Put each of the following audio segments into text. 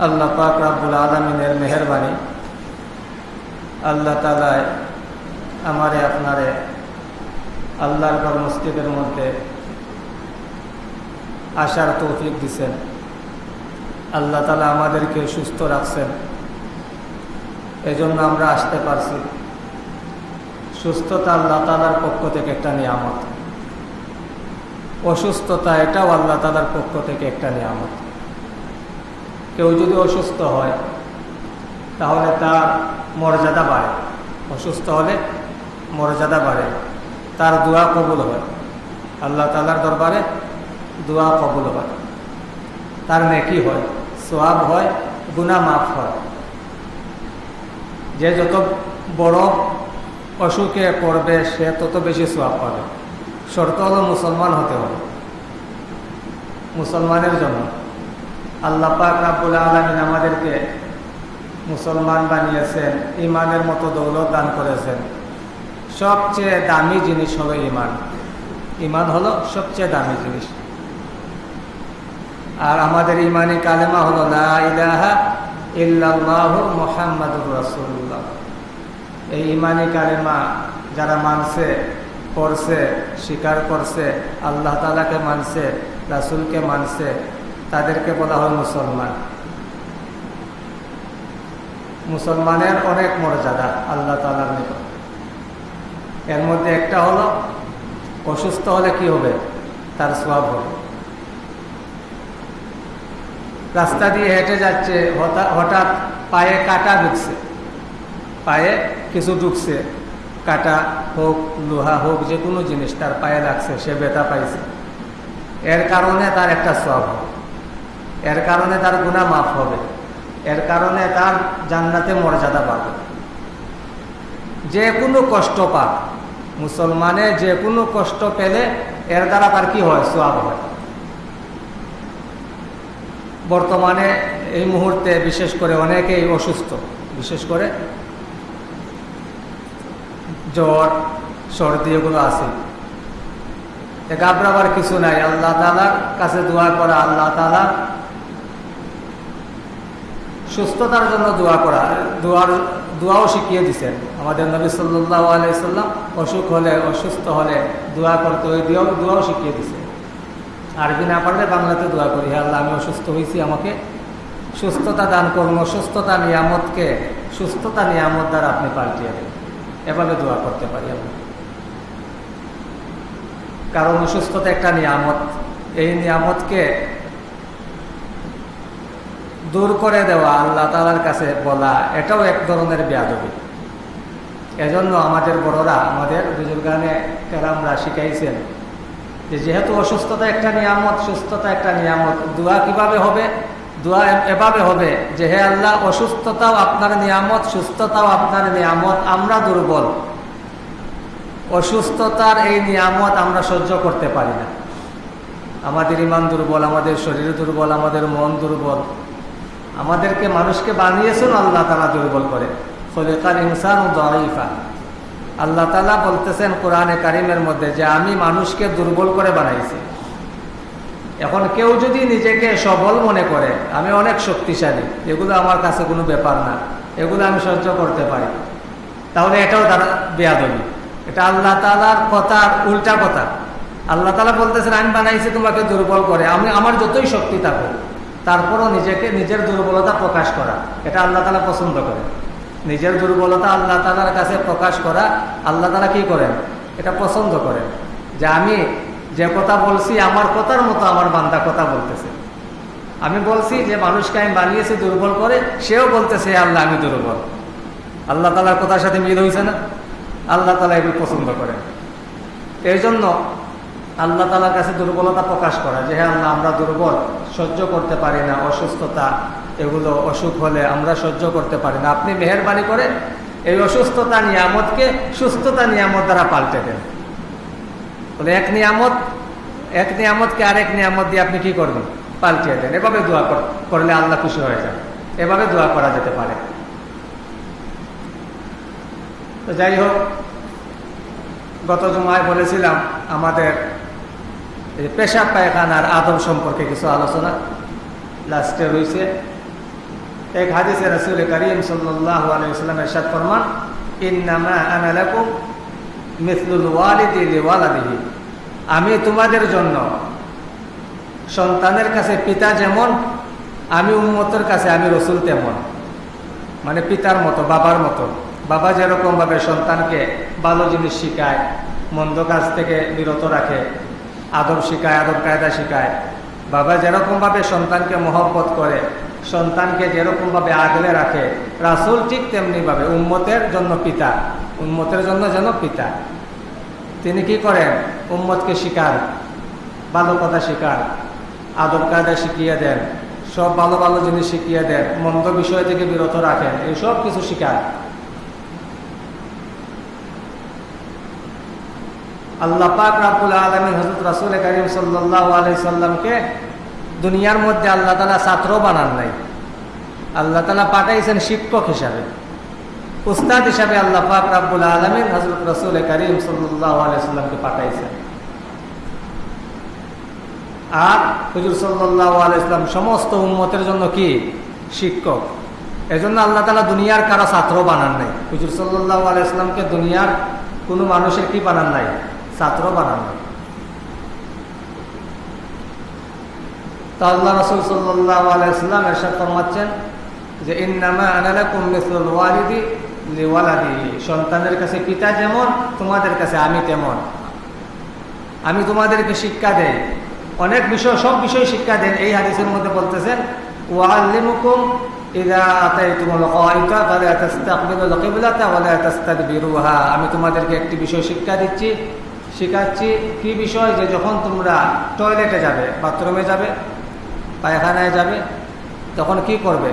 আল্লাহ পাক রাব্বুল আলমিনের মেহরবানি। আল্লাহ তালায় আমারে, আপনারে আল্লাহর ঘর মসজিদের মধ্যে আসার তৌফিক দিছেন। আল্লাহ তালা আমাদেরকে সুস্থ রাখছেন। এজন্য আমরা আসতে পারছি। সুস্থতা আল্লাহ তালার পক্ষ থেকে একটা নিয়ামত। অসুস্থতা এটাও আল্লাহ তালার পক্ষ থেকে একটা নিয়ামত। কেউ যদি অসুস্থ হয়, তাহলে তার মর্যাদা বাড়ে। অসুস্থ হলে মর্যাদা বাড়ে। তার দোয়া কবুল হয়। আল্লাহ তালার দরবারে দোয়া কবুল হয়। তার নেকি হয় সোয়াব হয় গুনা মাফ হয়। যে যত বড় অসুখে পড়বে, সে তত বেশি সোয়াব পাবে। শর্ত হলো মুসলমান হতে হবে। মুসলমানের জন্য আল্লাহ পাক রাবুল আলমিন আমাদেরকে মুসলমান বানিয়েছেন ইমানের মতো দৌলত দান করেছেন। সবচেয়ে দামি জিনিস হলো ইমান ইমান হলো সবচেয়ে দামি জিনিস। আর আমাদের ইমানি কালেমা হলো না ইলাহা ইল্লাল্লাহ মোহাম্মদুর রসুল্লাহ এই ইমানি কালেমা যারা মানছে, পড়ছে, স্বীকার করছে, আল্লাহ তালাকে মানছে, রাসুলকে মানছে তাদেরকে বলা হয় মুসলমান। মুসলমানের অনেক মর্যাদা আল্লাহ তালার নিকট। এর মধ্যে একটা হলো, অসুস্থ হলে কি হবে? তার স্বভাব হবে। রাস্তা দিয়ে হেঁটে যাচ্ছে হঠাৎ পায়ে কাটা ঢুকছে। পায়ে কিছু ঢুকছে, কাটা হোক, লোহা হোক যে কোনো জিনিস তার পায়ে লাগছে, সে ব্যথা পাইছে। এর কারণে তার একটা সব হবে। এর কারণে তার গুণা মাফ হবে। এর কারণে তার জান্নাতে মর্যাদা পাবে যে কোনো কষ্ট পাক, মুসলমানে যে কোনো কষ্ট পেলে এর দ্বারা তার কি হয়? সোয়াব হয়। বর্তমানে এই মুহূর্তে বিশেষ করে অনেকেই অসুস্থ। বিশেষ করে জ্বর, সর্দি এগুলো আছে। ঘাবড়াবার কিছু নাই। আল্লাহ তালার কাছে দোয়া করা, আল্লাহ তালা সুস্থতার জন্য দোয়া করা। দোয়ার, দোয়াও শিখিয়ে দিচ্ছেন আমাদের নবী সাল্লাহ আলাইসাল্লাম অসুখ হলে, অসুস্থ হলে দোয়া করতে ওই দোয়াও দোয়াও শিখিয়ে দিছে। আরবি না পারলে বাংলাতে দোয়া করি। হ্যাঁ আল্লাহ, আমি অসুস্থ হয়েছি আমাকে সুস্থতা দান করুন। অসুস্থতা নিয়ামতকে, সুস্থতা নিয়ামত দ্বারা আপনি পাল্টিয়ে দেন। এভাবে দোয়া করতে পারি আমি কারণ অসুস্থতা একটা নিয়ামত। এই নিয়ামতকে দূর করে দেওয়া আল্লাহ তালার কাছে বলা, এটাও এক ধরনের ব্যাধবি এজন্য আমাদের বড়রা, আমাদের বুজুর্গানে কেরামরা শিখাইছেন যে যেহেতু অসুস্থতা একটা নিয়ামত, সুস্থতা একটা নিয়ামত, দোয়া কীভাবে হবে? দোয়া এভাবে হবে যে হে আল্লাহ, অসুস্থতাও আপনার নিয়ামত, সুস্থতাও আপনার নিয়ামত, আমরা দুর্বল। অসুস্থতার এই নিয়ামত আমরা সহ্য করতে পারি না। আমাদের ইমান দুর্বল, আমাদের শরীর দুর্বল, আমাদের মন দুর্বল। আমাদেরকে মানুষকে বানিয়েছেন, আল্লাহ তালা দুর্বল করে। ফলেকার ইনসান দরিফা আল্লাহ তালা বলতেছেন কোরআনে কারিমের মধ্যে যে, আমি মানুষকে দুর্বল করে বানাইছি। এখন কেউ যদি নিজেকে সবল মনে করে, আমি অনেক শক্তিশালী, এগুলো আমার কাছে কোনো ব্যাপার না, এগুলো আমি সহ্য করতে পারি। তাহলে এটাও তারা বেয়াদবি। এটা আল্লাহ তালার কথার উল্টা কথা। আল্লাহ তালা বলতেছেন, আমি বানাইছি তোমাকে দুর্বল করে, আমি, আমার যতই শক্তি থাকুক। তারপরও নিজেকে, নিজের দুর্বলতা প্রকাশ করা। এটা আল্লাহ তালা পছন্দ করে নিজের দুর্বলতা আল্লাহ তালার কাছে প্রকাশ করা, আল্লাহ তালা কি করেন? এটা পছন্দ করেন। যে আমি যে কথা বলছি, আমার কথার মতো আমার বান্দা কথা বলতেছে। আমি বলছি যে মানুষকে আমি বানিয়েছি দুর্বল করে, সেও বলতেছে আল্লাহ, আমি দুর্বল। আল্লাহ তালার কথার সাথে মিল হয়েছে না? আল্লাহ তালা এগুলো পছন্দ করেন। এই জন্য আল্লাহ তালার কাছে দুর্বলতা প্রকাশ করা যে হ্যাঁ আল্লাহ, আমরা দুর্বল, সহ্য করতে পারি না, অসুস্থতা, এগুলো অসুখ হলে আমরা সহ্য করতে পারি না। আপনি মেহরবানি করে এই অসুস্থতা নিয়ামতকে সুস্থতা নিয়ামত দ্বারা পাল্টে দেন। বলে, এক নিয়ামত, এক নিয়ামতকে আরেক নিয়ামত দিয়ে আপনি কি করবেন? পাল্টিয়ে দেন। এভাবে দোয়া করলে আল্লাহ খুশি হয়ে যান। এভাবে দোয়া করা যেতে পারে। তো যাই হোক, গত জমায় বলেছিলাম, আমাদের পেশাব পায়খানার আদম সম্পর্কে কিছু আলোচনা। লাস্টে রয়েছে, এক হাদিসে রসুল করিম সাল্লাহ আলাইসাল্লাম এরশাদ ফরমান আমি তোমাদের জন্য সন্তানের কাছে পিতা যেমন, আমি উন্মতের কাছে আমি রসুল তেমন। মানে পিতার মতো, বাবার মতো। বাবা যেরকমভাবে সন্তানকে ভালো জিনিস শিখায়, মন্দ কাজ থেকে বিরত রাখে আদব শিখায়, আদব কায়দা শিখায়। বাবা যেরকমভাবে সন্তানকে মহব্বত করে, সন্তানকে যেরকমভাবে আগলে রাখে, রাসুল ঠিক তেমনি তেমনিভাবে উম্মতের জন্য পিতা, উম্মতের জন্য যেন পিতা। তিনি কি করেন? উম্মতকে শিকার ভালো কথা শিকার আদব কায়দা শিখিয়ে দেন, সব ভালো ভালো জিনিস শিখিয়ে দেন, মন্দ বিষয় থেকে বিরত রাখেন এই সব কিছু শিকার আল্লাহ পাক রাবুল আলমিন হজরত রাসুল করিম সাল্লাহ আলাই সাল্লামকে দুনিয়ার মধ্যে আল্লাহ তালা ছাত্র বানান নাই। আল্লাহ তালা পাঠাইছেন শিক্ষক হিসাবে। উস্তাদ হিসাবে আল্লাহ পাক রাবুল আলমিন হজরত রসুল করিম সাল্লাহ পাঠাইছেন। আর হুজুর সাল্লাহ আলাইসলাম সমস্ত উন্মতের জন্য কি? শিক্ষক। এজন্য আল্লাহ তালা দুনিয়ার কারও ছাত্র বানান নাই। হুজুর সাল্লাহ আলাইসলামকে দুনিয়ার কোনো মানুষের কি বানান নাই? ছাত্র বানান। আমি তোমাদেরকে শিক্ষা দেই। অনেক বিষয়, সব বিষয় শিক্ষা দেন। এই হাদিসের মধ্যে বলতেছেন আমি তোমাদেরকে একটি বিষয় শিক্ষা দিচ্ছি শেখাচ্ছি কি বিষয় যে যখন তোমরা টয়লেটে যাবে বাথরুমে যাবে, পায়খানায় যাবে, তখন কি করবে?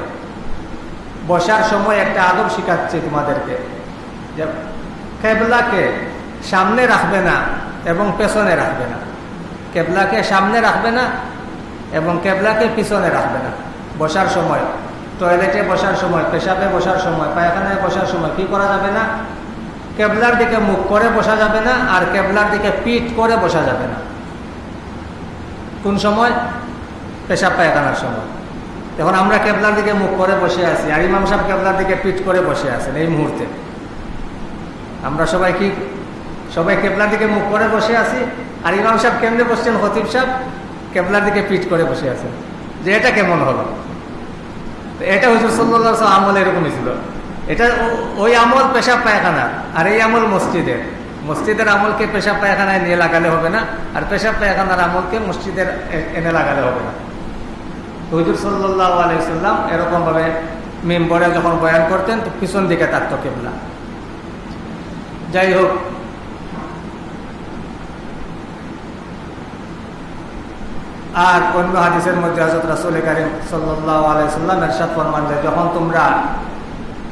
বসার সময় একটা আদব শিখাচ্ছে তোমাদেরকে যে কেবলাকে সামনে রাখবে না এবং পেছনে রাখবে না। কেবলাকে সামনে রাখবে না এবং কেবলাকে পিছনে রাখবে না। বসার সময় টয়লেটে বসার সময়, পেশাবে বসার সময়, পায়খানায় বসার সময় কি করা যাবে না? কেবলার দিকে মুখ করে বসা যাবে না আর কেবলার দিকে পিঠ করে বসা যাবে না। কোন সময়? পেশাব পায়খানার সময়। এখন আমরা কেবলার দিকে মুখ করে বসে আছি, আর ইমাম সাহেব কেবলার দিকে পিঠ করে বসে আছেন এই মুহূর্তে। আমরা সবাই কি, সবাই কেবলার দিকে মুখ করে বসে আছি? আর ইমাম সাহেব কেমনে বসছেন? হতিব সাহেব কেবলার দিকে পিঠ করে বসে আছেন। যে এটা কেমন হলো? এটা হুজুর সাল্লাহ আমল এরকমই ছিল। এটা ওই আমল পেশাব পায়খানা আর এই আমল মসজিদের। মসজিদের আমলকে পেশাব পায়খানায় নিয়ে লাগালে হবে না, আর পেশাব পায়খানার আমলকে মসজিদের এনে লাগালে হবে না। হুজুর সাল্লাহ আলাইসাল্লাম এরকমভাবে মেম্বরে যখন বয়ান করতেন, তো পিছন দিকে থাকতো কেবলা। যাই হোক, আর অন্য হাদিসের মধ্যে হজরত রাসুল করিম সাল্লাহ আলাইসাল্লাম এরশাদ ফরমান যে যখন তোমরা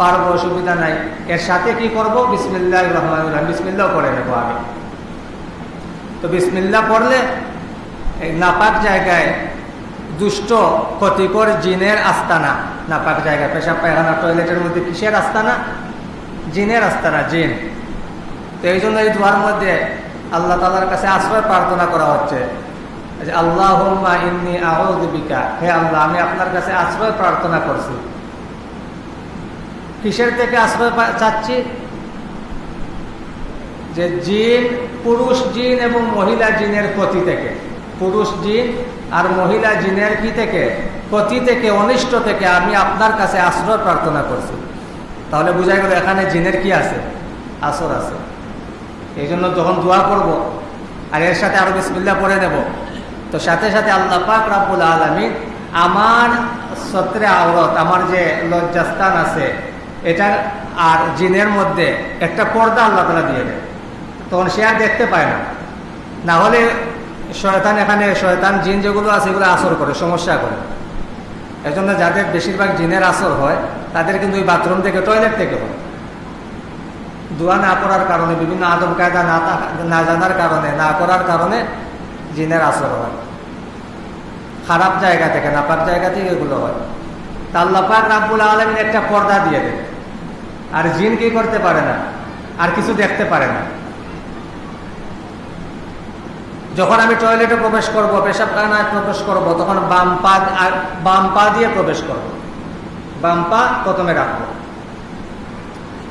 পারব, অসুবিধা নাই। এর সাথে কি করব? বিসমিল্লাহির রহমানির রহিম। বিসমিল্লাহ পড়ে নেব আমি তো বিসমিল্লাহ পড়লে নাপাক জায়গায় দুষ্ট, ক্ষতিকর জিনের আস্তানা। নাপাক জায়গায় পেশাব, পায়খানা, টয়লেটের মধ্যে কিসের আস্তানা? জিনের আস্তানা, জিন। তো এই জন্য এই দোয়ার মধ্যে আল্লাহ তালার কাছে আশ্রয় প্রার্থনা করা হচ্ছে আল্লাহ আহদিবিকা হে আল্লাহ, আমি আপনার কাছে আশ্রয় প্রার্থনা করছি। কিসের থেকে আশ্রয় চাচ্ছি? যে জিন, পুরুষ জিন এবং মহিলা জিনের ক্ষতি থেকে। পুরুষ জিন আর মহিলা জিনের কি থেকে? ক্ষতি থেকে, অনিষ্ট থেকে আমি আপনার কাছে আশ্রয় প্রার্থনা করছি। তাহলে বোঝা গেল এখানে জিনের কি আছে? আসর আছে। এই জন্য যখন দোয়া করব আর এর সাথে আরও বিসমিল্লা পরে নেব, তো সাথে সাথে আল্লাহ পাক রাবুল আলমী আমার সত্রে আওরত, আমার যে লজ্জাস্থান আছে এটা আর জিনের মধ্যে একটা পর্দা আল্লাহ তালা দিয়ে দেয়। তখন সে আর দেখতে পায় না। না হলে শয়তান এখানে, শয়তান জিন যেগুলো আছে এগুলো আসর করে, সমস্যা করে। এই জন্য যাদের বেশিরভাগ জিনের আসর হয়, তাদের কিন্তু ওই বাথরুম থেকে, টয়লেট থেকে হয়। দোয়া না করার কারণে, বিভিন্ন আদম কায়দা না না জানার কারণে, না করার কারণে জিনের আসর হয়। খারাপ জায়গা থেকে, নাপাক জায়গা থেকে এগুলো হয়। তা আল্লাহ পাক রাব্বুল আলমিন একটা পর্দা দিয়ে দেয় আর জিন কি করতে পারে না? আর কিছু দেখতে পারে না। যখন আমি টয়লেটে প্রবেশ করব পেশাবখানায় প্রবেশ করব, তখন বাম পা বাম পা দিয়ে প্রবেশ করব। বাম পা প্রথমে রাখব।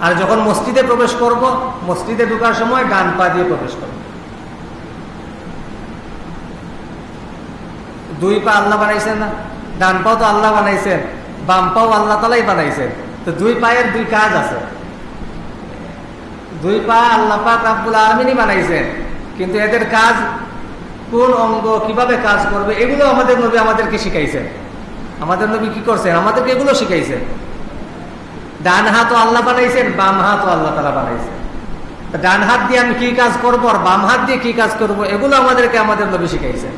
আর যখন মসজিদে প্রবেশ করব, মসজিদে ঢোকার সময় ডান পা দিয়ে প্রবেশ করব। দুই পা আল্লাহ বানাইছেন না? ডান পাও তো আল্লাহ বানাইছেন, বাম পাও আল্লাহ তালাই বানাইছেন। তো দুই পায়ের দুই কাজ আছে। দুই পা আল্লাপাক আব্বুল আলমিনই বানাইছেন। কিন্তু এদের কাজ কোন অঙ্গ, কীভাবে কাজ করবে, এগুলো আমাদের নবী আমাদেরকে শিখাইছেন। আমাদের নবী কি করছেন? আমাদেরকে এগুলো শিখাইছেন। ডান হাত আল্লাহ বানাইছেন, বাম হাত আল্লাহ তালা বানাইছেন। ডান হাত দিয়ে আমি কি কাজ করব আর বাম হাত দিয়ে কি কাজ করব, এগুলো আমাদেরকে আমাদের নবী শিখাইছেন।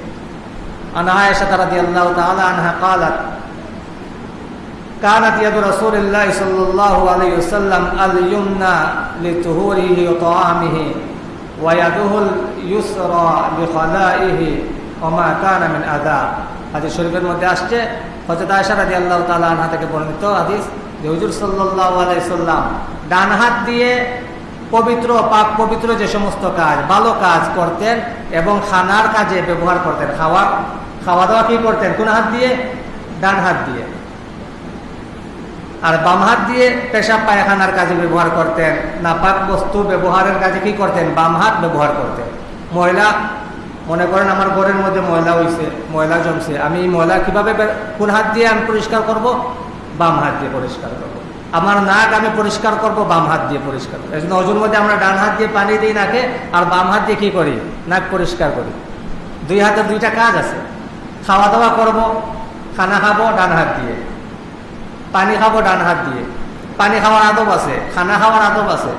আনহা এসে তারা দিয়ে আল্লাহ তালা আনহা কালাত كانت يد رسول الله صلى الله عليه وسلم اليمنى لطهوره وطعامه ويده اليسرى لخلائه وما كان من أذى হাদিস শরীফের মধ্যে আসছে হযরত আয়েশা রাদিয়াল্লাহু তাআলা আনহা থেকে বর্ণিত হাদিস যে হুজুর সাল্লাল্লাহু আলাইহি সাল্লাম ডান হাত দিয়ে পবিত্র পাক পবিত্র যে সমস্ত কাজ ভালো কাজ করতেন এবং খানার কাজে ব্যবহার করতেন খাওয়া খাওয়া দাওয়া কি করতেন কোন হাত দিয়ে ডান হাত দিয়ে আর বাম হাত দিয়ে পেশাব পায়খানার কাজে ব্যবহার করতেন, নাপাক বস্তু ব্যবহারের কাজে কি করতেন? বাম হাত ব্যবহার করতেন। ময়লা, মনে করেন আমার ঘরের মধ্যে ময়লা হইছে, ময়লা জমছে, আমি এই ময়লা কীভাবে কোন হাত দিয়ে আমি পরিষ্কার করব? বাম হাত দিয়ে পরিষ্কার করব। আমার নাক আমি পরিষ্কার করব, বাম হাত দিয়ে পরিষ্কার করব। এই মধ্যে আমরা ডান হাত দিয়ে পানি দিই নাকে, আর বাম হাত দিয়ে কি করি? নাক পরিষ্কার করি। দুই হাতের দুইটা কাজ আছে। খাওয়া দাওয়া করব, খানা খাব ডান হাত দিয়ে। পানি খাব, ডান হাত দিয়ে। পানি খাওয়ার আদব আছে, খানা খাওয়ার আদব আছে।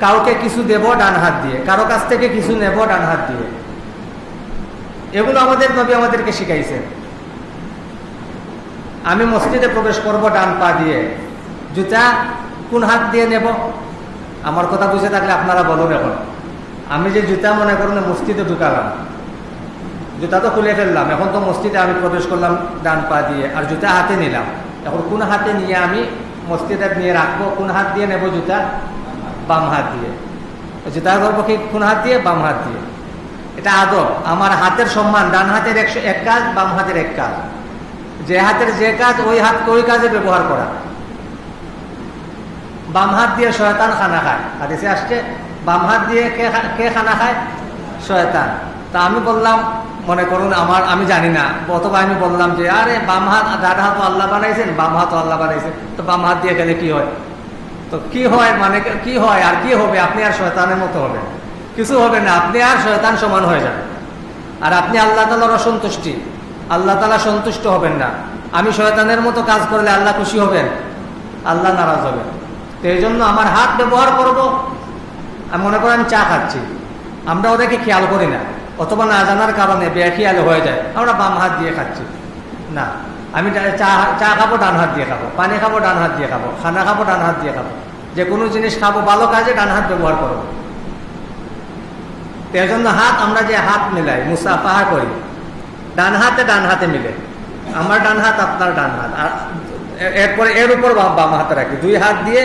কাউকে কিছু দেব, ডান হাত দিয়ে। কারও কাছ থেকে কিছু নেব, ডান হাত দিয়ে। এগুলো আমাদের নবী আমাদেরকে শিখাইছেন। আমি মসজিদে প্রবেশ করব ডান পা দিয়ে। জুতা কোন হাত দিয়ে নেব? আমার কথা বুঝে থাকলে আপনারা বলুন এখন। আমি যে জুতা মনে করুন মসজিদে ঢুকালাম। জুতা তো খুলে ফেললাম। এখন তো মসজিদে আমি প্রবেশ করলাম ডান পা দিয়ে। আর জুতা হাতে নিলাম। এখন কোন হাতে নিয়ে আমি মসজিদে নিয়ে রাখব? কোন হাত দিয়ে নেব জুতা? বাম হাত দিয়ে। জুতা করব কি? কোন হাত দিয়ে? বাম হাত দিয়ে। এটা আদব। আমার হাতের সম্মান, ডান হাতের একশো, এক কাজ, বাম হাতের এক কাজ। যে হাতের যে কাজ, ওই হাতকে ওই কাজে ব্যবহার করা। বাম হাত দিয়ে শয়তান খানা খায়। হাদিসে আসছে, বাম হাত দিয়ে কে কে খানা খায়? শয়তান। তা আমি বললাম মনে করুন, আমার, আমি জানি না। অথবা আমি বললাম যে, আরে, বাম হাত ডান হাত আল্লাহ বানাইছেন, বাম হাত আল্লাহ বানাইছেন। তো বাম হাত দিয়ে গেলে কি হয়? তো কি হয় মানে কি হয় আর কি হবে? আপনি আর শয়তানের মতো হবে কিছু হবে না, আপনি আর শয়তান সমান হয়ে যাবেন। আর আপনি আল্লাহ তালার অসন্তুষ্টি। আল্লাহ তালা সন্তুষ্ট হবেন না। আমি শয়তানের মতো কাজ করলে আল্লাহ খুশি হবেন? আল্লাহ নারাজ হবেন। তো এই জন্য আমার হাত ব্যবহার করব। আমি মনে করেন চা খাচ্ছি। আমরা ওদেরকে খেয়াল করি না। অথবা না জানার কারণে বেখেয়াল হয়ে যায়। আমরা বাম হাত দিয়ে খাচ্ছি। না, আমি চা চা খাব, ডান হাত দিয়ে খাব। পানি খাব, ডান হাত দিয়ে খাব। খানা খাব, ডান হাত দিয়ে খাব। যে কোনো জিনিস খাব, ভালো কাজে ডান হাত ব্যবহার করব এই জন্য হাত আমরা যে হাত মিলাই, মুসাফাহা করি, ডান হাতে ডান হাতে মিলে। আমার ডান হাত, আপনার ডান হাত। আর এরপরে, এর উপর বাম হাতে রাখি। দুই হাত দিয়ে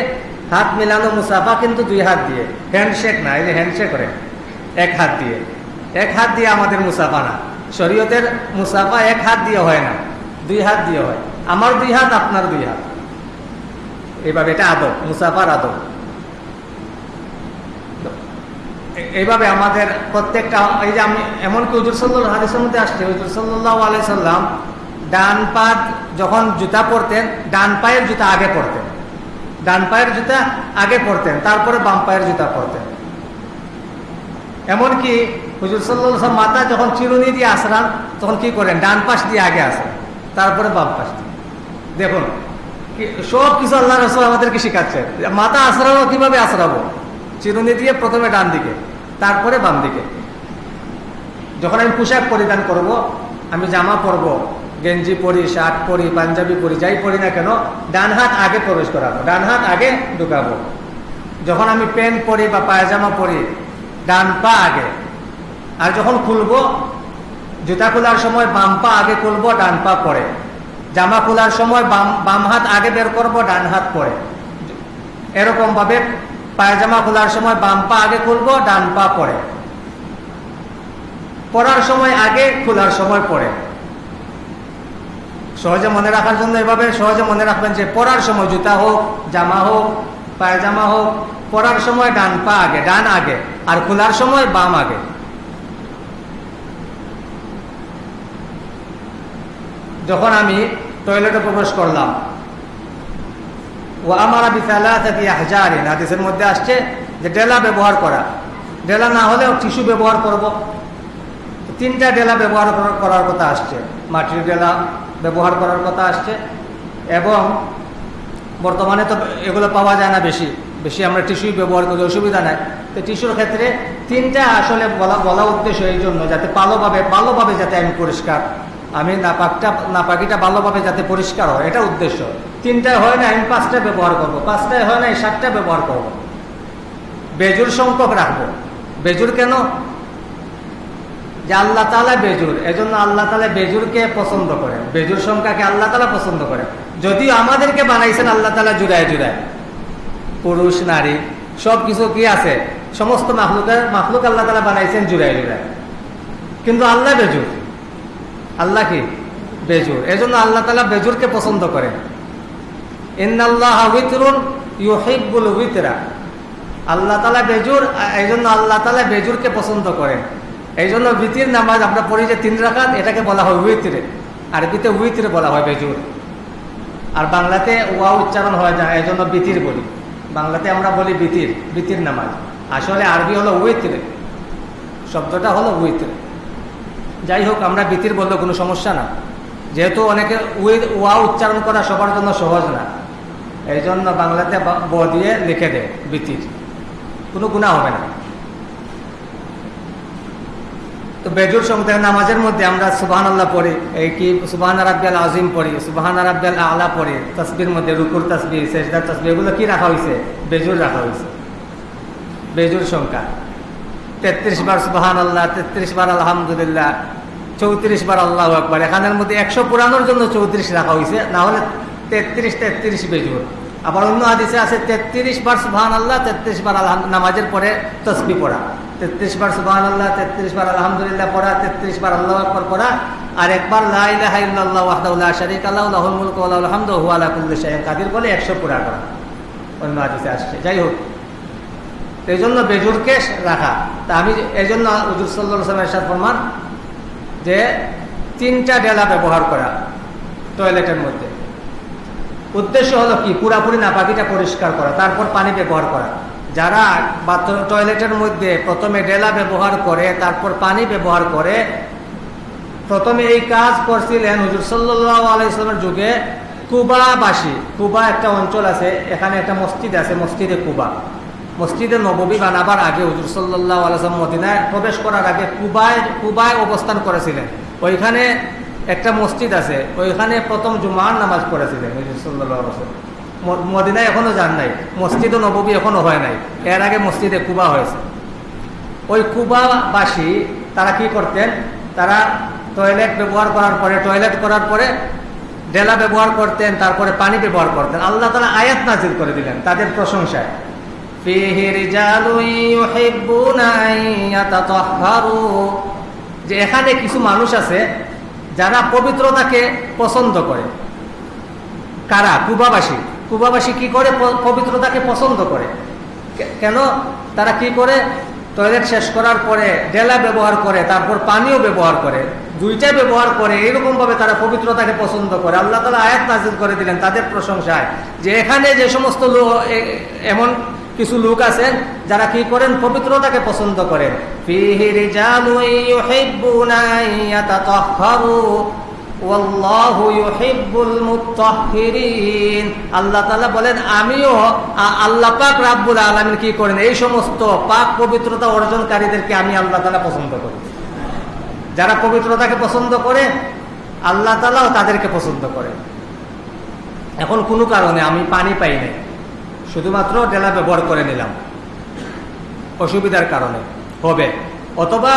হাত মিলানো মুসাফা কিন্তু দুই হাত দিয়ে। হ্যান্ডশেক না, এই যে হ্যান্ডশেক করে, এক হাত দিয়ে। এক হাত দিয়ে আমাদের মুসাফা না। শরীয়তের মুসাফা এক হাত দিয়ে হয় না, দুই হাত দিয়ে হয়। আমার দুই হাত, আপনার দুই হাত। এইভাবে এটা আদব, মুসাফার আদব। এইভাবে আমাদের প্রত্যেকটা, এই যে আমি এমনকি হুজুর সাল্লাহ হাদিসের মধ্যে আসছে, হুজুর সাল্লাহ আলাই সাল্লাম ডান পা যখন জুতা পরতেন, ডান পায়ের জুতা আগে পরতেন। ডান পায়ের জুতা আগে পরতেন, তারপরে বাম পায়ের জুতা পরতেন। এমনকি হুজুর সাল্লাহ মাথা যখন চিরুনি দিয়ে আসরান, তখন কি করেন? ডান পাশ দিয়ে আগে আসেন, তারপরে বাম পাশ দিয়ে। দেখুন সব কিছু আল্লাহ রসুল আমাদেরকে শিখাচ্ছে। মাথা আসরাবো কীভাবে আসরাবো? চিরুনি দিয়ে প্রথমে ডান দিকে, তারপরে বাম দিকে। যখন আমি পোশাক পরিধান করব, আমি জামা পরব, গেঞ্জি পরি, শার্ট পরি, পাঞ্জাবি পরি, যাই পরি না কেন, ডান হাত আগে প্রবেশ করাবো, ডান হাত আগে ঢুকাবো। যখন আমি প্যান্ট পরি বা পায়জামা পরি ডান পা আগে। আর যখন খুলব, জুতা খোলার সময় বাম পা আগে খুলব, ডান পা পরে। জামা খোলার সময় বাম বাম হাত আগে বের করব, ডান হাত পরে। এরকম ভাবে পায়জামা খোলার সময় বাম পা আগে খুলব, ডান পা পরে। পরার সময় আগে, খোলার সময় পরে। সহজে মনে রাখার জন্য এভাবে সহজে মনে রাখবেন যে পরার সময় জুতা হোক, জামা হোক, পায়জামা হোক পরার সময় ডান পা আগে, ডান আগে, আর খোলার সময় বাম আগে। যখন আমি টয়লেটে প্রবেশ করলাম ও আমার হাদিসের মধ্যে আসছে যে ডেলা ব্যবহার করা। ডেলা না হলেও টিস্যু ব্যবহার করব। তিনটা ডেলা ব্যবহার করার কথা আসছে। মাটির ডেলা ব্যবহার করার কথা আসছে। এবং বর্তমানে তো এগুলো পাওয়া যায় না বেশি। বেশি আমরা টিস্যুই ব্যবহার করি, অসুবিধা নাই। তো টিস্যুর ক্ষেত্রে তিনটা আসলে বলা বলা উদ্দেশ্য এই জন্য যাতে ভালোভাবে ভালোভাবে যাতে আমি পরিষ্কার, আমি নাপাকটা, নাপাকিটা ভালোভাবে যাতে পরিষ্কার হয়, এটা উদ্দেশ্য। তিনটায় হয় না, আমি পাঁচটা ব্যবহার করব, পাঁচটায় হয় না সাতটা ব্যবহার করব। বেজুর সংখ্যক রাখব। বেজুর কেন? যে আল্লাহ তালা বেজুর, এজন্য আল্লাহ তালা বেজুরকে পছন্দ করেন। বেজুর সংখ্যাকে আল্লাহ তালা পছন্দ করেন। যদিও আমাদেরকে বানাইছেন আল্লাহ তালা জুড়ায় জুড়ায়। পুরুষ, নারী সব কিছু কি আছে? সমস্ত মাহলুকের মাহলুক আল্লাহ তালা বানাইছেন জুড়ায় জুড়ায়। কিন্তু আল্লাহ বেজুর। আল্লাহ কি? বেজুর। এজন্য আল্লাহ তালা বেজুরকে পছন্দ করেন। ইন্নাল্লাহ উইতরুন ইউহিবুল উইতরা। আল্লাহ তালা বেজুর এই জন্য আল্লাহ তালা বেজুরকে পছন্দ করেন। এই জন্য বিতির নামাজ আমরা পড়ি যে তিন রাখাত এটাকে বলা হয় উইতিরে। আরবিতে উইতিরে বলা হয় বেজুর। আর বাংলাতে ওয়া উচ্চারণ হয় না এই জন্য বিতির বলি। বাংলাতে আমরা বলি বিতির বিতির নামাজ। আসলে আরবি হলো উইতিরে, শব্দটা হলো উইতিরে। যাই হোক, আমরা বিতির বললে কোনো সমস্যা না। যেহেতু অনেকে উই ওয়া উচ্চারণ করা সবার জন্য সহজ না। এই জন্য বাংলাতে ব দিয়ে লিখে দেয় বিতির। কোনো গুণা হবে না। তো বেজুর সঙ্গে নামাজের মধ্যে আমরা সুবাহান আল্লাহ পড়ি, এই কি? সুবাহান আরাব্বাল আজিম পড়ি, সুবাহান আরাব্বাল আলা পড়ি, তসবির মধ্যে রুকুর তসবি শেষদার তসবি এগুলো কি রাখা হয়েছে বেজুর রাখা হয়েছে বেজুর সংখ্যা। তেত্রিশ বার সুবাহান আল্লাহ তেত্রিশ বার আলহামদুলিল্লাহ, চৌত্রিশ বার আল্লাহ একবার এখানের মধ্যে একশো পুরানোর জন্য চৌত্রিশ রাখা হয়েছে না হলে তেত্রিশ তেত্রিশ বেজুর। আবার অন্য আদিসে আছে, তেত্রিশ বার সুবাহান আল্লাহ তেত্রিশ বার আলহাম, নামাজের পরে তসবি পড়া। তেত্রিশ বার সুবাহ আল্লাহ তেত্রিশ বার আলহামদুলিল্লাহ পড়া, তেত্রিশ বার আল্লাহ আকবর পড়া, আর একবার লাহ শরিক আল্লাহ কাদির বলে একশো পুরা করা। অন্য আদিসে আসছে। যাই হোক এই জন্য বেজুরকে রাখা। তা আমি এই জন্য প্রমাণ যে তিনটা ডেলা ব্যবহার করা টয়লেটের মধ্যে। উদ্দেশ্য হলো কি? পুরাপুরি নাপাকিটা পরিষ্কার করা, তারপর পানি ব্যবহার করা। যারা বাথরুম টয়লেটের মধ্যে প্রথমে ডেলা ব্যবহার করে, তারপর পানি ব্যবহার করে, প্রথমে এই কাজ করছিলেন হুজুর সাল্লাহ যুগে কুবাবাসী। কুবা একটা অঞ্চল আছে, এখানে একটা মসজিদ আছে, মসজিদে কুবা। মসজিদে নববী বানাবার আগে হুজুর সাল্লাহ আলাইসলাম মদিনায় প্রবেশ করার আগে কুবায় কুবায় অবস্থান করেছিলেন। ওইখানে একটা মসজিদ আছে, ওইখানে প্রথম জুমার নামাজ পড়েছিলেন হুজুর সাল্লাহ আলাইসলাম মদিনায় এখনও যান নাই। মসজিদ নববী এখনও হয় নাই। এর আগে মসজিদে কুবা হয়েছে। ওই কুবাবাসী তারা কি করতেন? তারা টয়লেট ব্যবহার করার পরে, টয়লেট করার পরে ডেলা ব্যবহার করতেন, তারপরে পানি ব্যবহার করতেন। আল্লাহ তালা আয়াত নাজির করে দিলেন তাদের প্রশংসায়। যে এখানে কিছু মানুষ আছে যারা পবিত্রতাকে পছন্দ করে। কারা? কুবাবাসী। কুবাবাসী কি করে পবিত্রতাকে পছন্দ করে? কেন? তারা কি করে? টয়লেট শেষ করার পরে ডেলা ব্যবহার করে, তারপর পানিও ব্যবহার করে দুইটা ব্যবহার করে এরকম ভাবে তারা পবিত্রতাকে পছন্দ করে। আল্লাহ তালা আয়াত নাজিল করে দিলেন তাদের প্রশংসায় যে এখানে যে সমস্ত লোক এমন কিছু লোক আছেন যারা কি করেন? পবিত্রতাকে পছন্দ করেন। আল্লাহ তালা বলেন, আমিও আল্লাহ পাক রাব্বুল আলমিন কি করেন? এই সমস্ত পাক পবিত্রতা অর্জনকারীদেরকে আমি আল্লাহ তালা পছন্দ করি। যারা পবিত্রতাকে পছন্দ করে, আল্লাহ তালাও তাদেরকে পছন্দ করে। এখন কোনো কারণে আমি পানি পাই নাই। শুধুমাত্র ডেলা ব্যবহার করে নিলাম। অসুবিধার কারণে। হবে। অথবা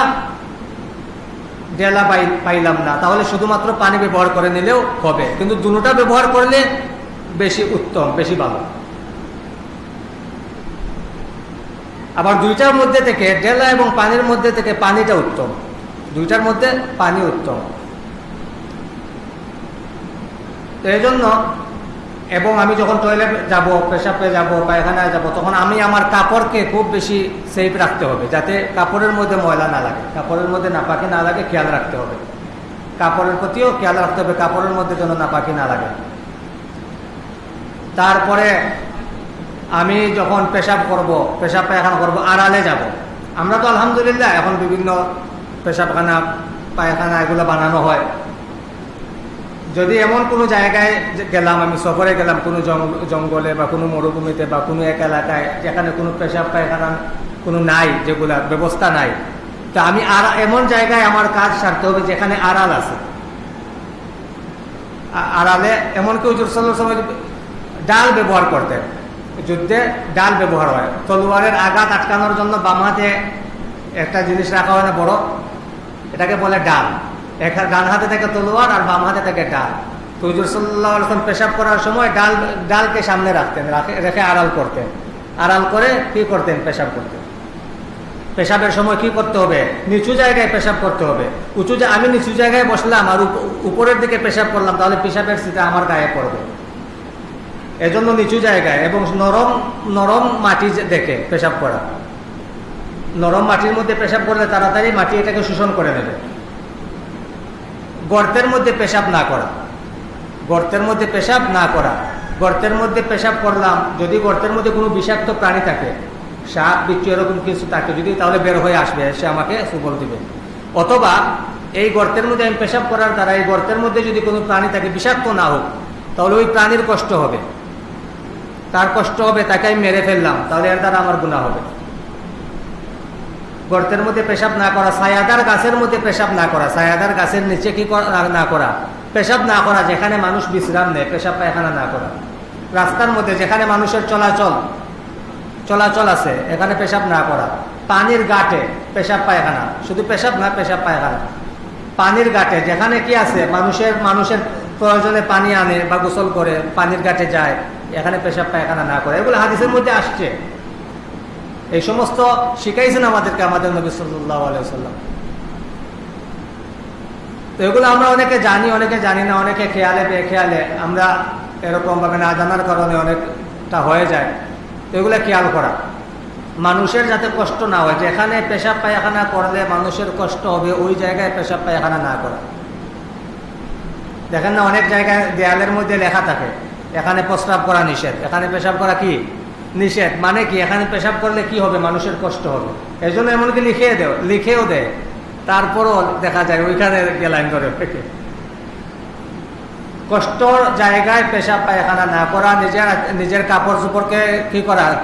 ডেলা পাইলাম না। তাহলে শুধুমাত্র পানি ব্যবহার করে নিলেও হবে। কিন্তু দুটা ব্যবহার করলে বেশি উত্তম, বেশি ভালো। আবার দুইটার মধ্যে থেকে ডেলা এবং পানির মধ্যে থেকে পানিটা উত্তম। দুইটার মধ্যে পানি উত্তম। এই জন্য এবং আমি যখন টয়লেট যাব পেশাবে যাব, পায়খানায় যাব, তখন আমি আমার কাপড়কে খুব বেশি সেফ রাখতে হবে, যাতে কাপড়ের মধ্যে ময়লা না লাগে। কাপড়ের মধ্যে নাপাকি না লাগে, খেয়াল রাখতে হবে। কাপড়ের প্রতিও খেয়াল রাখতে হবে, কাপড়ের মধ্যে যেন নাপাকি না লাগে। তারপরে আমি যখন পেশাব করব, পেশাব পায়খানা করব, আড়ালে যাব। আমরা তো আলহামদুলিল্লাহ এখন বিভিন্ন পেশাবখানা, পায়খানা এগুলো বানানো হয়। যদি এমন কোনো জায়গায় গেলাম, আমি সফরে গেলাম, কোনো জঙ্গলে বা কোনো মরুভূমিতে বা কোনো এক এলাকায় যেখানে কোনো পেশাব পায়খানা কোনো নাই, যেগুলা ব্যবস্থা নাই, তো আমি আর এমন জায়গায় আমার কাজ সারতে হবে যেখানে আড়াল আছে। আড়ালে এমন কেউ সাল্লাহ সময় ডাল ব্যবহার করতেন। যুদ্ধে ডাল ব্যবহার হয়। তলোয়ারের আঘাত আটকানোর জন্য বাম হাতে একটা জিনিস রাখা হয় না, বড়। এটাকে বলে ডাল। এখানে ডান হাতে থাকে তলোয়ার আর বাম হাতে থাকে ডাল। তো হুজুর সাল্লাহ আলসালাম পেশাব করার সময় ডাল, ডালকে সামনে রাখতেন, রেখে আড়াল করতেন। আড়াল করে কি করতেন? পেশাব করতেন। পেশাবের সময় কি করতে হবে? নিচু জায়গায় পেশাব করতে হবে। উঁচু আমি নিচু জায়গায় বসলাম আর উপরের দিকে পেশাব করলাম, তাহলে পেশাবের সিটা আমার গায়ে পড়বে। এজন্য নিচু জায়গায় এবং নরম নরম মাটি দেখে পেশাব করা। নরম মাটির মধ্যে পেশাব করলে তাড়াতাড়ি মাটি এটাকে শোষণ করে নেবে। গর্তের মধ্যে পেশাব না করা। গর্তের মধ্যে পেশাব না করা। গর্তের মধ্যে পেশাব করলাম, যদি গর্তের মধ্যে কোনো বিষাক্ত প্রাণী থাকে, সাপ, বিচ্ছু এরকম কিছু থাকে, যদি তাহলে বের হয়ে আসবে, সে আমাকে সুবল দিবে। অথবা এই গর্তের মধ্যে আমি পেশাব করার দ্বারা, এই গর্তের মধ্যে যদি কোনো প্রাণী থাকে, বিষাক্ত না হোক, তাহলে ওই প্রাণীর কষ্ট হবে। তার কষ্ট হবে, তাকে আমি মেরে ফেললাম, তাহলে এর দ্বারা আমার গুণা হবে। গর্তের মধ্যে পেশাব না করা, ছায়াদার গাছের মধ্যে পেশাব না করা। ছায়াদার গাছের নিচে কি না করা? পেশাব না করা, যেখানে মানুষ বিশ্রাম নেয়, পেশাব পায়খানা না করা। রাস্তার মধ্যে যেখানে মানুষের চলাচল চলাচল আছে, এখানে পেশাব না করা। পানির গাটে পেশাব পায়খানা, শুধু পেশাব না, পেশাব পায়খানা। পানির গাটে যেখানে কি আছে, মানুষের মানুষের প্রয়োজনে পানি আনে বা গোসল করে, পানির গাটে যায়, এখানে পেশাব পায়খানা না করে। এগুলো হাদিসের মধ্যে আসছে। এই সমস্ত শিখাইছেন আমাদেরকে আমাদের নবী সাল্লাহ আলাইসাল্লাম তো এগুলো আমরা অনেকে জানি অনেকে জানি না, অনেকে খেয়ালে বেখেয়ালে আমরা এরকম ভাবে না জানার কারণে অনেকটা হয়ে যায়। তো এগুলো খেয়াল করা। মানুষের যাতে কষ্ট না হয়, যেখানে পেশাব পায়খানা করলে মানুষের কষ্ট হবে, ওই জায়গায় পেশাব পায়খানা না করা। দেখেন না, অনেক জায়গায় দেয়ালের মধ্যে লেখা থাকে, এখানে প্রস্রাব করা নিষেধ। এখানে পেশাব করা কি? নিষেধ। মানে কি? এখানে পেশাব করলে কি হবে? মানুষের কষ্ট হবে। এই জন্য এমনকি লিখে দেও লিখেও দেয়। তারপরও দেখা যায়, ওইখানে গেলাইন করে কষ্টর জায়গায় পেশাব পায়খানা না করা, নিজের নিজের কাপড় চোপড়কে কি করা?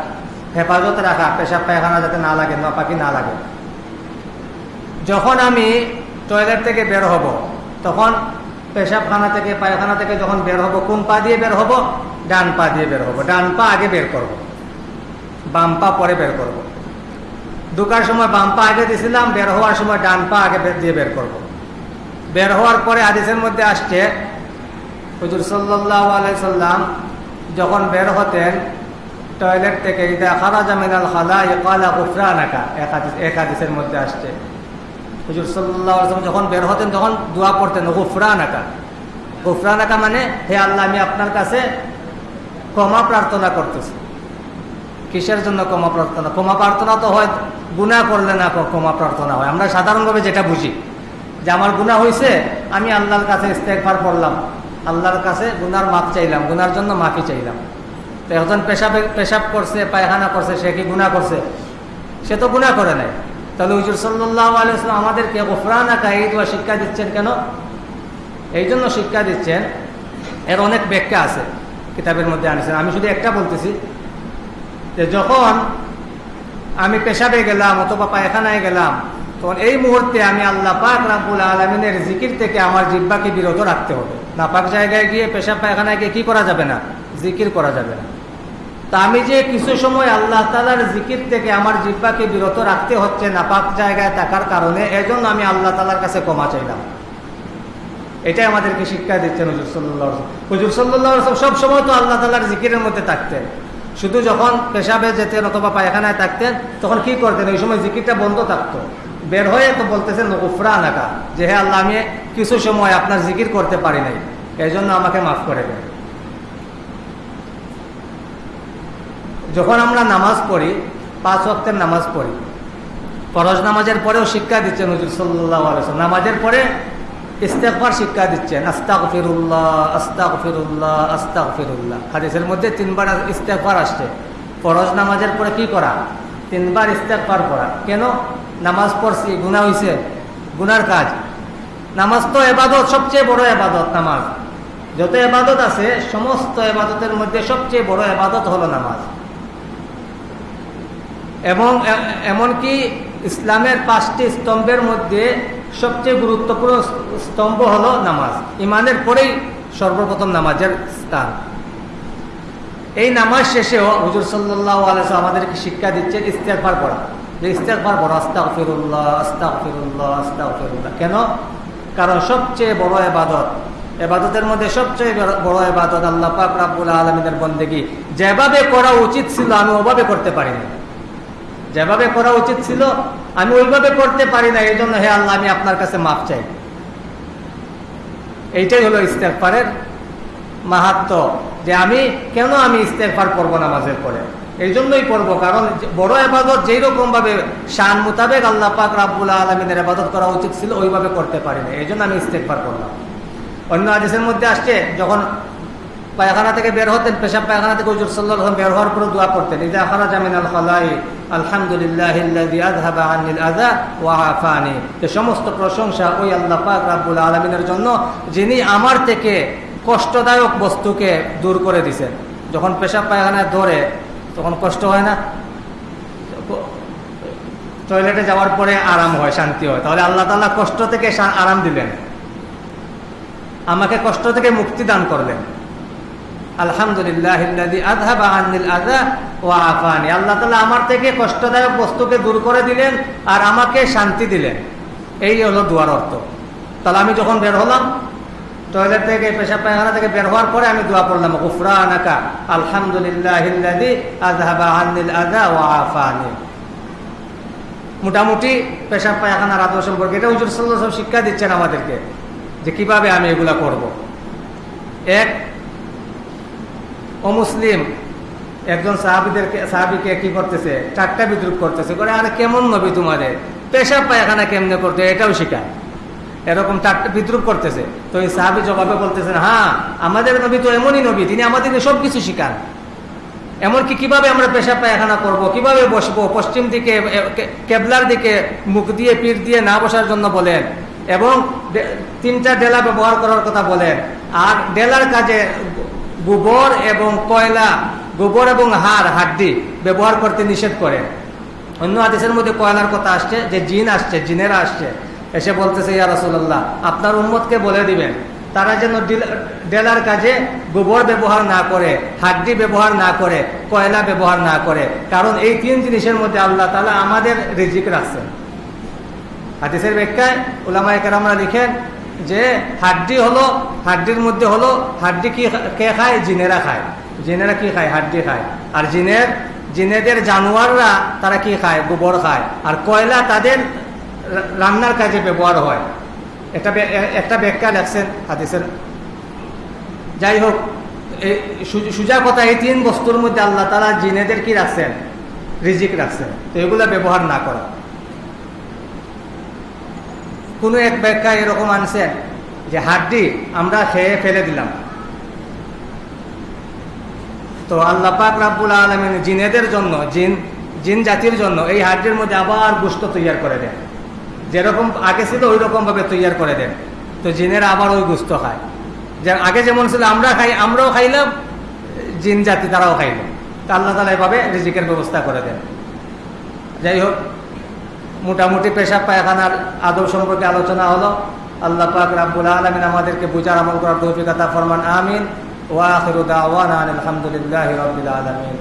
হেফাজত রাখা, পেশাব পায়খানা যাতে না লাগে পাখি না লাগে। যখন আমি টয়লেট থেকে বের হব, তখন পেশাবখানা থেকে, পায়খানা থেকে যখন বের হব, কোন পা দিয়ে বের হব? ডান পা দিয়ে বের হব। ডান পা আগে বের করব। বাম পা পরে বের করব। ঢুকার সময় বাম পা আগে দিয়েছিলাম বের হওয়ার সময় ডান পা আগে দিয়ে বের করব। বের হওয়ার পরে আদেশের মধ্যে আসছে, হুজুর আলাইসাল্লাম যখন বের হতেন, টয়লেট থেকে মিনাল খালা মধ্যে আসছে। হুজুর সাল্লাহ যখন বের হতেন, তখন দোয়া পড়তেন, গুফরানাকা গুফরানাকা মানে হে আল্লাহ, আমি আপনার কাছে ক্ষমা প্রার্থনা করতেছি। কিসের জন্য ক্ষমা প্রার্থনা? ক্ষমা প্রার্থনা তো হয় গুণা করলে না ক্ষমা প্রার্থনা হয়। আমরা সাধারণভাবে যেটা বুঝি, যে আমার গুণা হয়েছে আমি আল্লাহর কাছে ইস্তেকবার পড়লাম আল্লাহর কাছে গুনার মাপ চাইলাম, গুনার জন্য মাফি চাইলাম। তো এখন পেশাবে পেশাব করছে, পায়খানা করছে, সে কি গুণা করছে? সে তো গুণা করে নাই। তাহলে হুজুর সাল্লাহ আলাইসলাম আমাদেরকে গোফরানাকা এই দোয়া শিক্ষা দিচ্ছেন কেন? এই জন্য শিক্ষা দিচ্ছেন। এর অনেক ব্যাখ্যা আছে কিতাবের মধ্যে আনেছেন। আমি শুধু একটা বলতেছি যে যখন আমি পেশাবে গেলাম অথবা পায়খানায় গেলাম, তখন এই মুহূর্তে আমি আল্লাহ পাক রাবুল আলমিনের জিকির থেকে আমার জিব্বাকে বিরত রাখতে হবে। নাপাক জায়গায় গিয়ে পেশাব পায়খানায় গিয়ে কি করা যাবে না? জিকির করা যাবে না। তা আমি যে কিছু সময় আল্লাহ তালার জিকির থেকে আমার জিব্বাকে বিরত রাখতে হচ্ছে নাপাক জায়গায় থাকার কারণে, এজন্য আমি আল্লাহ তালার কাছে ক্ষমা চাইলাম। এটাই আমাদেরকে শিক্ষা দিচ্ছেন হুজুর সাল্লাহ হুজুর সাল্লাহ সব সময় তো আল্লাহ তালার জিকিরের মধ্যে থাকতেন। শুধু যখন পেশাবে যেতেন অথবা পায়খানায় থাকতেন, তখন কি করতেন? ওই সময় জিকিরটা বন্ধ থাকতো। বের হয়ে তো বলতেছেন উফরা আনাকা যে হ্যাঁ আল্লাহ, আমি কিছু সময় আপনার জিকির করতে পারি নাই। এই জন্য আমাকে মাফ করে দেন। যখন আমরা নামাজ পড়ি, পাঁচ ওয়াক্তের নামাজ পড়ি, ফরজ নামাজের পরেও শিক্ষা দিচ্ছেন হুজুর সাল্লাহ নামাজের পরে ইস্তেকবার শিক্ষা দিচ্ছেন আস্তাক ফিরুল্লাহ আস্তাক ফিরুল্লাহ আস্তাক ফিরুল্লাহ হাদিসের মধ্যে তিনবার ইস্তেকবার আসছে। ফরজ নামাজের পরে কি করা? তিনবার ইস্তেকবার করা। কেন? নামাজ পড়ছি গুণা হইছে। গুনার কাজ। নামাজ তো এবাদত, সবচেয়ে বড় এবাদত নামাজ। যত এবাদত আছে, সমস্ত এবাদতের মধ্যে সবচেয়ে বড় এবাদত হলো নামাজ। এবং এমনকি ইসলামের পাঁচটি স্তম্ভের মধ্যে সবচেয়ে গুরুত্বপূর্ণ স্তম্ভ হলো নামাজ। ইমানের পরেই সর্বপ্রথম নামাজের স্থান। এই নামাজ শেষেও হুজুর সাল্লাহ আলস আমাদেরকে শিক্ষা দিচ্ছেন ইস্তেকবার পড়া। যে ইস্তেকবার পড়া আস্তাক ফিরুল্লাহ আস্তাক ফিরুল্লাহ আস্তাক ফিরুল্লাহ কেন? কারণ সবচেয়ে বড় এবাদত এবাদতের মধ্যে সবচেয়ে বড় এবাদত আল্লাহ পাক রাবুল আলমিনের বন্দেগী। যেভাবে করা উচিত ছিল আমি ওভাবে করতে পারিনি। যেভাবে করা উচিত ছিল, আমি ওইভাবে করতে পারি না এই জন্য হে আল্লাহ, আমি আপনার কাছে মাফ চাই। এইটাই হলো ইস্তেকফারের মাহাত্ম, যে আমি, কেন আমি ইস্তেকফার করব নামাজের পরে? এই জন্যই করব, কারণ বড় আবাদত যেই রকম ভাবে শান মোতাবেক আল্লাহ পাক রাবুল্লাহ আলমিনের আবাদত করা উচিত ছিল, ওইভাবে করতে পারি না এই জন্য আমি ইস্তেকফার করলাম। অন্য আদেশের মধ্যে আসছে, যখন পায়খানা থেকে বের হতেন, পেশাব পায়খানা থেকে হুজুর সাল্লাহ বের হওয়ার পরে দোয়া করতেন। ইজা খারাজ আমিন আল খালাই, আলহামদুলিল্লাহ ওয়া আফানি। যে সমস্ত প্রশংসা ওই আল্লাহ পাক রাব্বুল আলামিনের জন্য, যিনি আমার থেকে কষ্টদায়ক বস্তুকে দূর করে দিছেন। যখন পেশাব পায়খানায় ধরে, তখন কষ্ট হয় না? টয়লেটে যাওয়ার পরে আরাম হয়, শান্তি হয়। তাহলে আল্লাহ তাআলা কষ্ট থেকে আরাম দিলেন। আমাকে কষ্ট থেকে মুক্তি দান করলেন। আলহামদুলিল্লাহ আল্লাহ তালা আমার থেকে কষ্টদায়ক বস্তুকে দূর করে দিলেন আর আমাকে শান্তি দিলেন। এই হলো দুয়ার অর্থ। তাহলে আমি যখন বের হলাম, টয়লেট থেকে পেশা পায়খানা থেকে বের হওয়ার পরে আমি দোয়া পড়লাম গুফরা আনাকা আলহামদুলিল্লাহ মোটামুটি পেশাব পায়খানার আদর সম্পর্কে এটা হুজুর সাল্লাহ শিক্ষা দিচ্ছেন আমাদেরকে যে কীভাবে আমি এগুলা করব। এক অমুসলিম, একজন সাহাবিদেরকে সাহাবিকে কি করতেছে? চারটা বিদ্রুপ করতেছে। করে, আরে, কেমন নবী তোমাদের? পেশাব পায়খানা কেমনে করতে? এটাও শিখায়। এরকম চারটা বিদ্রুপ করতেছে। তো এই সাহাবি জবাবে বলতেছেন হ্যাঁ আমাদের নবী তো এমনই নবী, তিনি আমাদেরকে সব কিছু শিখান। এমনকি কীভাবে আমরা পেশাব পায়খানা করব, কীভাবে বসবো, পশ্চিম দিকে কেবলার দিকে মুখ দিয়ে, পিঠ দিয়ে না বসার জন্য বলেন এবং তিনটা ডেলা ব্যবহার করার কথা বলেন। আর ডেলার কাজে গোবর এবং কয়লা, গোবর এবং হাড়, হাড্ডি ব্যবহার করতে নিষেধ করে। অন্য আদেশের মধ্যে কয়লার কথা আসছে, যে জিন আসছে, জিনেরা আসছে। এসে বলতেছে, ইয়া রাসুল্লাহ আপনার উম্মতকে বলে দিবেন, তারা যেন ডেলার কাজে গোবর ব্যবহার না করে, হাড্ডি ব্যবহার না করে, কয়লা ব্যবহার না করে। কারণ এই তিন জিনিসের মধ্যে আল্লাহ তালা আমাদের রিজিক রাখছেন হাদিসের ব্যাখ্যায় ওলামায় কেরামরা লিখেন যে হাড্ডি হলো, হাড্ডির মধ্যে হলো, হাড্ডি কি কে খায়? জিনেরা খায়। জিনেরা কি খায়? হাড্ডি খায়। আর জিনের, জিনেদের জানোয়াররা তারা কি খায়? গোবর খায়। আর কয়লা তাদের রান্নার কাজে ব্যবহার হয়। একটা একটা ব্যাখ্যা লেখছেন হাদিসের। যাই হোক সুজা কথা এই তিন বস্তুর মধ্যে আল্লাহ তালা জিনেদের কি রাখছেন? রিজিক রাখছেন। তো এগুলা ব্যবহার না করা। কোনো এক ব্যাখ্যা এরকম আনছেন যে হাড্ডি আমরা খেয়ে ফেলে দিলাম। তো আল্লাহ পাক রাব্বুল আলমিন জিনেদের জন্য, জিন জিন জাতির জন্য এই হাড্ডির মধ্যে আবার গুস্ত তৈয়ার করে দেন। যেরকম আগে ছিল ওই রকম ভাবে তৈয়ার করে দেন। তো জিনেরা আবার ওই গুস্ত খায়। যে আগে যেমন ছিল, আমরা খাই, আমরাও খাইলাম, জিন জাতি তারাও খাইল। তা আল্লাহ তালা এভাবে রিজিকের ব্যবস্থা করে দেন। যাই হোক মোটামুটি পেশা পায়খানার আদব সম্পর্কে আলোচনা হলো। আল্লাহ পাক রাব্বুল আলমিন আমাদেরকে বুঝার আমল করার তৌফিক আতা ফরমান, আমিন। ওয়া আখিরু দাওয়ানা আলহামদুলিল্লাহি রাব্বিল আলামিন।